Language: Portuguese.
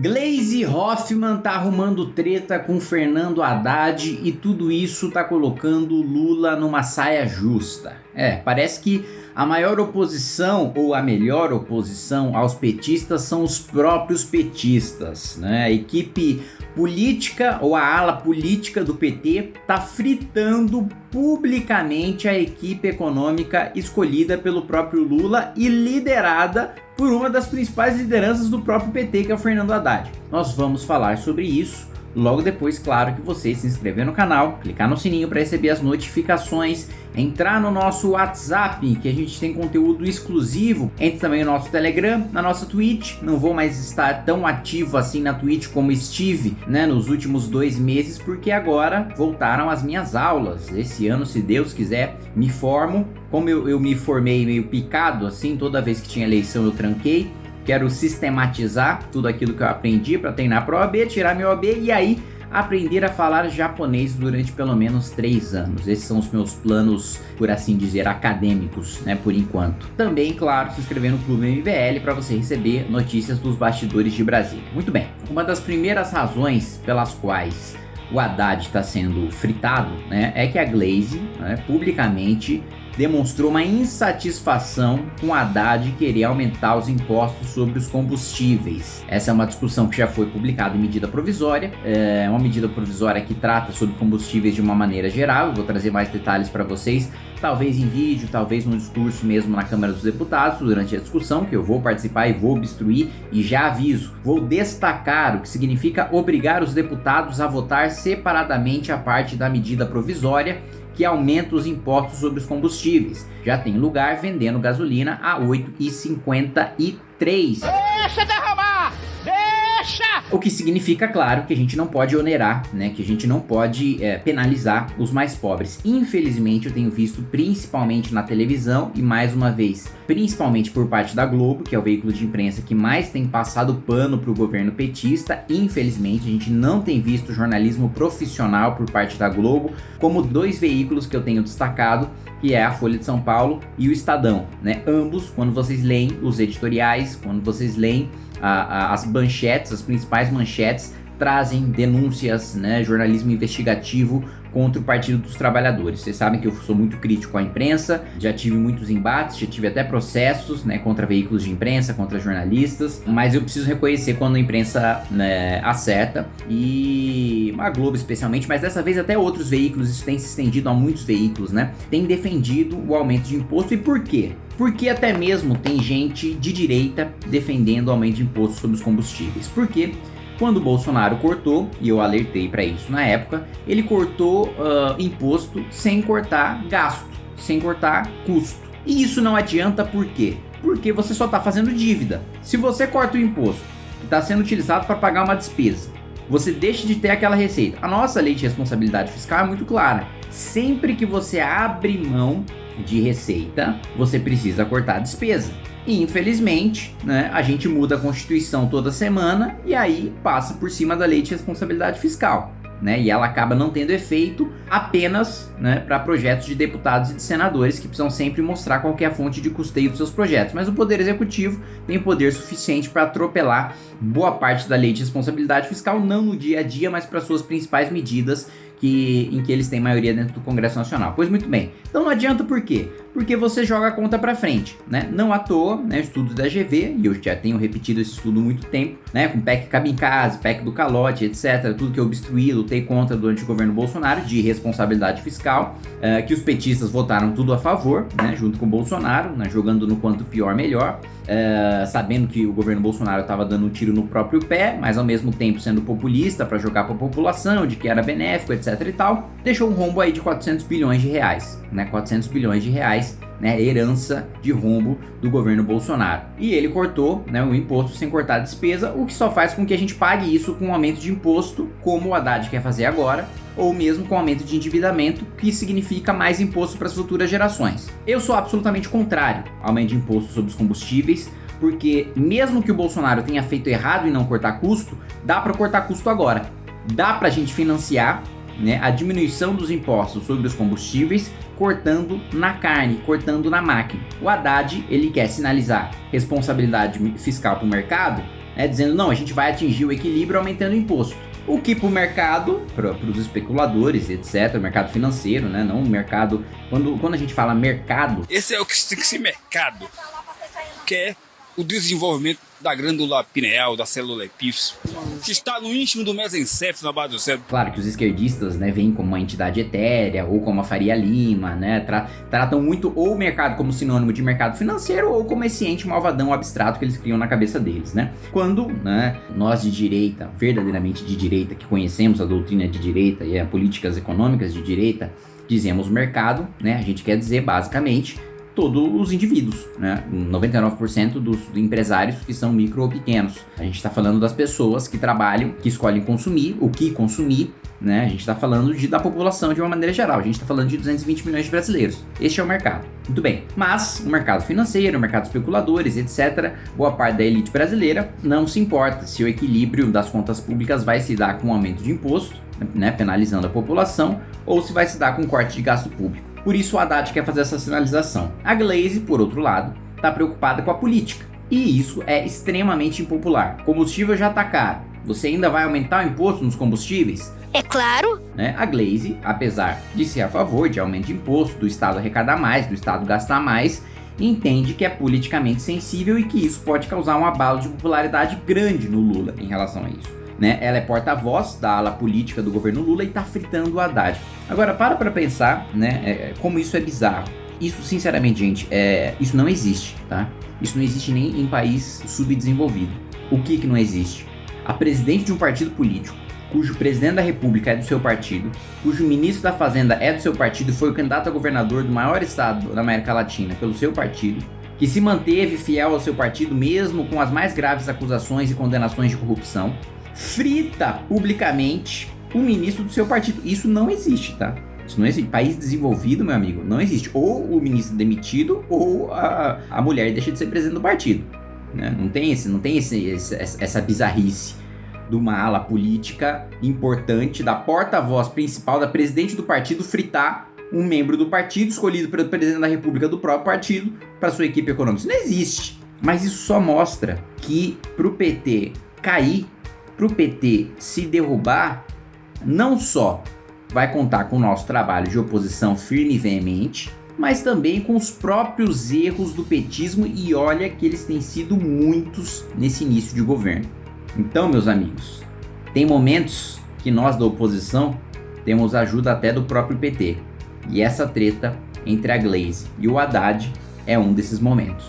Glaze Hoffman tá arrumando treta com Fernando Haddad e tudo isso tá colocando Lula numa saia justa. É, parece que a maior oposição ou a melhor oposição aos petistas são os próprios petistas, né? A equipe política ou a ala política do PT tá fritando publicamente a equipe econômica escolhida pelo próprio Lula e liderada por uma das principais lideranças do próprio PT, que é o Fernando Haddad. Nós vamos falar sobre isso Logo depois, claro que você se inscrever no canal, clicar no sininho para receber as notificações, entrar no nosso WhatsApp, que a gente tem conteúdo exclusivo, entre também no nosso Telegram, na nossa Twitch, não vou mais estar tão ativo assim na Twitch como estive né, nos últimos dois meses, porque agora voltaram as minhas aulas, esse ano se Deus quiser me formo, como eu, eu me formei meio picado assim, toda vez que tinha eleição eu tranquei, quero sistematizar tudo aquilo que eu aprendi para treinar para OAB, tirar meu OAB e aí aprender a falar japonês durante pelo menos 3 anos. Esses são os meus planos, por assim dizer, acadêmicos, né, por enquanto. Também, claro, se inscrever no Clube MBL para você receber notícias dos bastidores de Brasília. Muito bem, uma das primeiras razões pelas quais o Haddad está sendo fritado, né, é que a Glaze, né, publicamente demonstrou uma insatisfação com Haddad querer aumentar os impostos sobre os combustíveis. Essa é uma discussão que já foi publicada em medida provisória, é uma medida provisória que trata sobre combustíveis de uma maneira geral, eu vou trazer mais detalhes para vocês, talvez em vídeo, talvez no discurso mesmo na Câmara dos Deputados durante a discussão, que eu vou participar e vou obstruir, e já aviso, vou destacar o que significa obrigar os deputados a votar separadamente a parte da medida provisória que aumenta os impostos sobre os combustíveis. Já tem lugar vendendo gasolina a R$ 8,53. Deixa derramar! Deixa! O que significa, claro, que a gente não pode onerar, né? Que a gente não pode é, penalizar os mais pobres. Infelizmente, eu tenho visto principalmente na televisão e mais uma vez, principalmente por parte da Globo, que é o veículo de imprensa que mais tem passado pano para o governo petista. Infelizmente, a gente não tem visto jornalismo profissional por parte da Globo, como dois veículos que eu tenho destacado, que é a Folha de São Paulo e o Estadão, né? Ambos, quando vocês leem os editoriais, quando vocês leem a, a, as manchetes, as principais manchetes, trazem denúncias, né, jornalismo investigativo contra o Partido dos Trabalhadores. Vocês sabem que eu sou muito crítico à imprensa, já tive muitos embates, já tive até processos né, contra veículos de imprensa, contra jornalistas, mas eu preciso reconhecer quando a imprensa né, acerta, e a Globo especialmente, mas dessa vez até outros veículos, isso tem se estendido a muitos veículos, né, tem defendido o aumento de imposto, e por quê? Porque até mesmo tem gente de direita defendendo o aumento de imposto sobre os combustíveis. Por quê? Quando o Bolsonaro cortou, e eu alertei para isso na época, ele cortou uh, imposto sem cortar gasto, sem cortar custo. E isso não adianta por quê? Porque você só está fazendo dívida. Se você corta o imposto que está sendo utilizado para pagar uma despesa, você deixa de ter aquela receita. A nossa lei de responsabilidade fiscal é muito clara. Sempre que você abre mão de receita, você precisa cortar a despesa. E infelizmente, né, a gente muda a Constituição toda semana e aí passa por cima da lei de responsabilidade fiscal. Né, e ela acaba não tendo efeito apenas né, para projetos de deputados e de senadores que precisam sempre mostrar qual é a fonte de custeio dos seus projetos. Mas o Poder Executivo tem poder suficiente para atropelar boa parte da lei de responsabilidade fiscal, não no dia a dia, mas para suas principais medidas que, em que eles têm maioria dentro do Congresso Nacional. Pois muito bem. Então não adianta por quê? Porque você joga a conta para frente, né? Não à toa, né, estudo da GV, e eu já tenho repetido esse estudo há muito tempo, né, com PEC casa, PEC do calote, etc, tudo que eu obstruí, lutei contra durante o governo Bolsonaro, de responsabilidade fiscal, uh, que os petistas votaram tudo a favor, né, junto com o Bolsonaro, né, jogando no quanto pior melhor, uh, sabendo que o governo Bolsonaro estava dando um tiro no próprio pé, mas ao mesmo tempo sendo populista para jogar para a população, de que era benéfico, etc e tal, deixou um rombo aí de 400 bilhões de reais, né, 400 bilhões de reais, né, herança de rombo do governo Bolsonaro. E ele cortou, né, o imposto sem cortar a despesa, o que só faz com que a gente pague isso com um aumento de imposto, como o Haddad quer fazer agora, ou mesmo com aumento de endividamento, que significa mais imposto para as futuras gerações. Eu sou absolutamente contrário ao aumento de imposto sobre os combustíveis, porque mesmo que o Bolsonaro tenha feito errado em não cortar custo, dá para cortar custo agora. Dá para a gente financiar né, a diminuição dos impostos sobre os combustíveis, cortando na carne, cortando na máquina. O Haddad, ele quer sinalizar responsabilidade fiscal para o mercado, é, dizendo não, a gente vai atingir o equilíbrio aumentando o imposto. O que para o mercado, para os especuladores, etc., mercado financeiro, né? Não o mercado. Quando, quando a gente fala mercado. Esse é o que tem que ser mercado, que é o desenvolvimento da glândula pineal, da célula epífise, que está no íntimo do mesencéfalo, na base do cérebro. Claro que os esquerdistas, né, veem como uma entidade etérea, ou como a Faria Lima, né, tra tratam muito ou o mercado como sinônimo de mercado financeiro, ou como esse ente malvadão abstrato que eles criam na cabeça deles, né. Quando, né, nós de direita, verdadeiramente de direita, que conhecemos a doutrina de direita e as políticas econômicas de direita, dizemos mercado, né, a gente quer dizer basicamente todos os indivíduos, né? 99% dos empresários que são micro ou pequenos. A gente está falando das pessoas que trabalham, que escolhem consumir, o que consumir, né? A gente está falando de, da população de uma maneira geral. A gente está falando de 220 milhões de brasileiros. Este é o mercado. Muito bem. Mas o mercado financeiro, o mercado especuladores, etc., boa parte da elite brasileira não se importa se o equilíbrio das contas públicas vai se dar com um aumento de imposto, né, penalizando a população, ou se vai se dar com um corte de gasto público. Por isso o Haddad quer fazer essa sinalização. A Glaze, por outro lado, está preocupada com a política. E isso é extremamente impopular. Combustível já está caro. Você ainda vai aumentar o imposto nos combustíveis? É claro. Né? A Glaze, apesar de ser a favor de aumento de imposto, do Estado arrecadar mais, do Estado gastar mais, entende que é politicamente sensível e que isso pode causar um abalo de popularidade grande no Lula em relação a isso né? Ela é porta-voz da ala política do governo Lula e tá fritando o Haddad. Agora, para pra pensar, né? É, é, como isso é bizarro. Isso, sinceramente, gente, é, isso não existe, tá? Isso não existe nem em país subdesenvolvido. O que que não existe? A presidente de um partido político, cujo presidente da república é do seu partido, cujo ministro da fazenda é do seu partido foi o candidato a governador do maior estado da América Latina pelo seu partido, que se manteve fiel ao seu partido mesmo com as mais graves acusações e condenações de corrupção, frita publicamente o ministro do seu partido. Isso não existe, tá? Isso não existe. País desenvolvido, meu amigo, não existe. Ou o ministro demitido, ou a, a mulher deixa de ser presidente do partido. Né? Não tem, esse, não tem esse, esse, essa bizarrice de uma ala política importante, da porta-voz principal, da presidente do partido, fritar um membro do partido escolhido pelo presidente da república do próprio partido para sua equipe econômica. Isso não existe. Mas isso só mostra que para o PT cair para o PT se derrubar, não só vai contar com o nosso trabalho de oposição firme e veemente, mas também com os próprios erros do petismo e olha que eles têm sido muitos nesse início de governo. Então, meus amigos, tem momentos que nós da oposição temos ajuda até do próprio PT. E essa treta entre a Glaze e o Haddad é um desses momentos.